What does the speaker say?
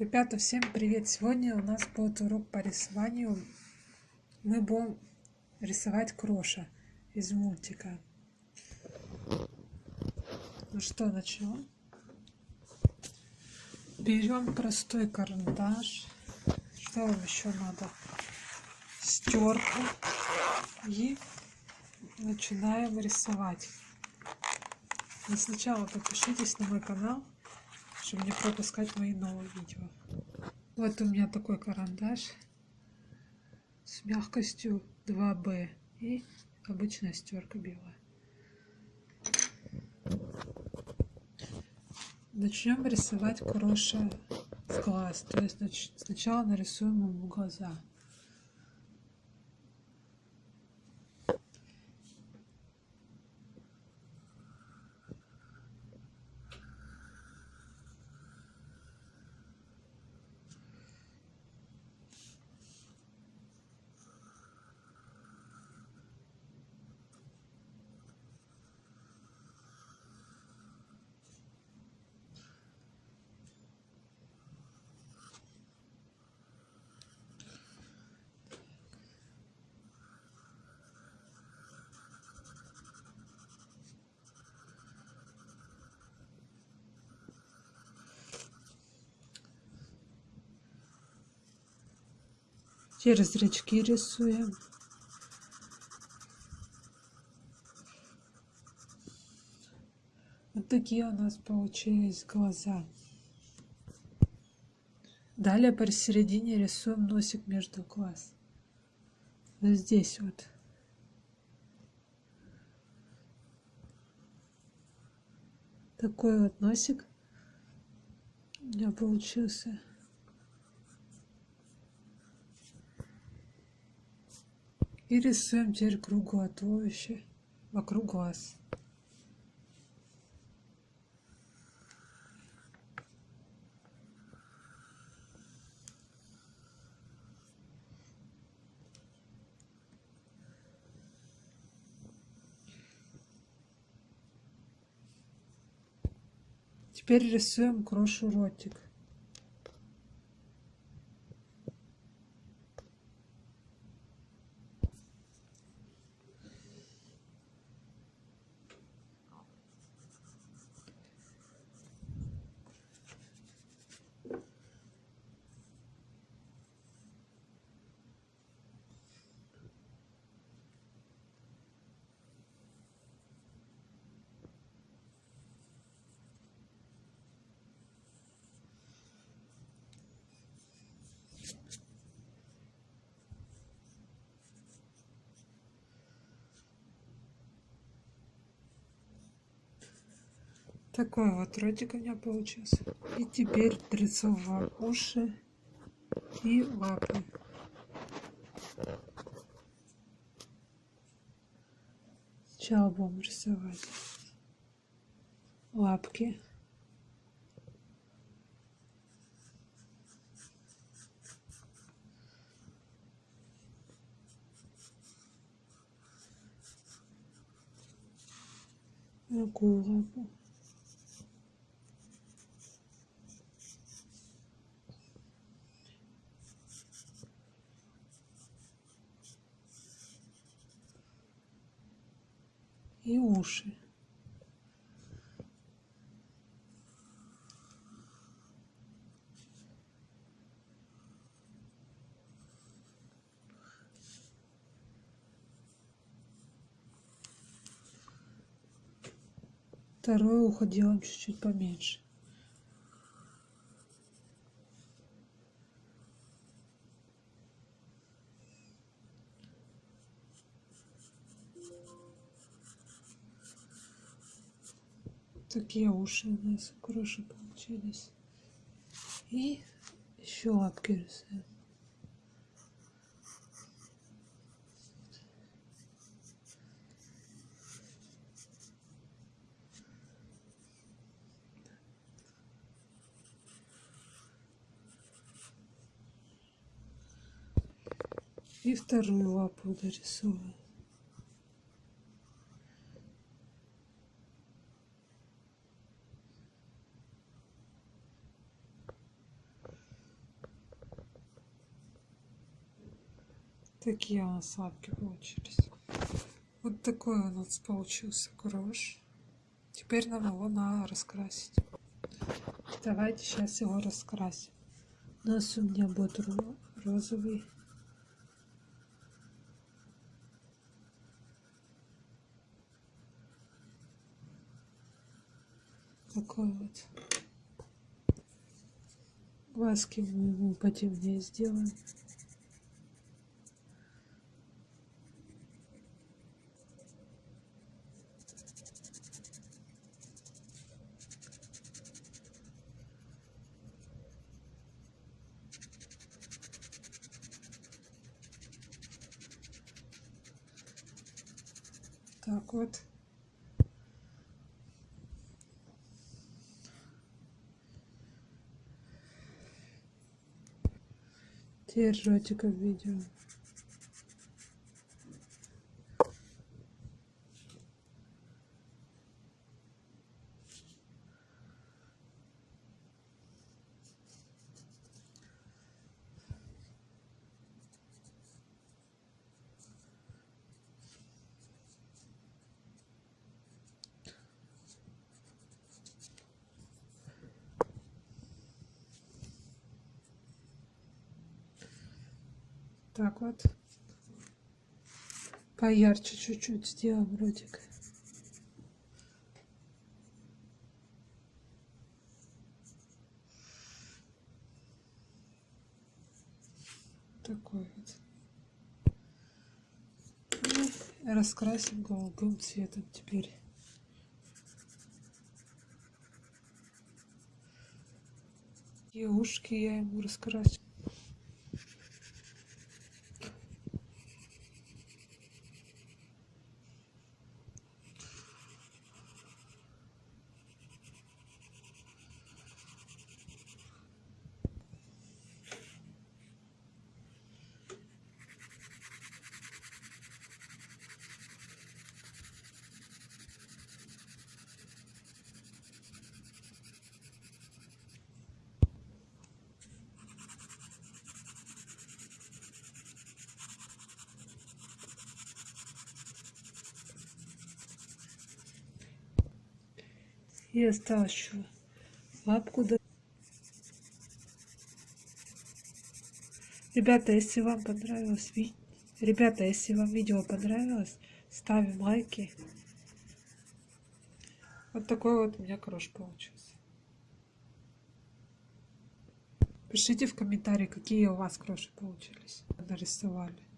Ребята, всем привет! Сегодня у нас будет урок по рисованию. Мы будем рисовать Кроша из мультика. Ну что, начнем? Берем простой карандаш. Что вам еще надо? Стерку. И начинаем рисовать. Но сначала подпишитесь на мой канал чтобы не пропускать мои новые видео. Вот у меня такой карандаш с мягкостью 2B и обычная стерка белая. Начнем рисовать Кроша в глаз. То есть сначала нарисуем ему глаза. Через зрачки рисуем. Вот такие у нас получились глаза. Далее посередине рисуем носик между глаз. Вот здесь вот. Такой вот носик у меня получился. И рисуем теперь круглое туловище вокруг глаз. Теперь рисуем крошу ротик. Такой вот ротик у меня получился. И теперь рисовываю уши и лапы. Сначала будем рисовать лапки. Другую лапу. И уши. Второе ухо делаем чуть-чуть поменьше. Такие уши у нас хорошие получились. И еще лапки рисуем. И вторую лапу дорисовываем Такие у нас лапки получились. Вот такой у нас получился крош. Теперь нам его надо раскрасить. Давайте сейчас его раскрасим. У нас у меня будет розовый. Такой вот. Глазки мы ему потемнее сделаем. Так вот. Теперь ротика видео. Так вот. Поярче чуть-чуть сделаем ротик. Такой вот. И раскрасим голубым цветом теперь. И ушки я ему раскрасил. И еще лапку ребята если вам понравилось ви... ребята если вам видео понравилось ставим лайки. Вот такой вот у меня крош получился. Пишите в комментарии какие у вас кроши получились. Нарисовали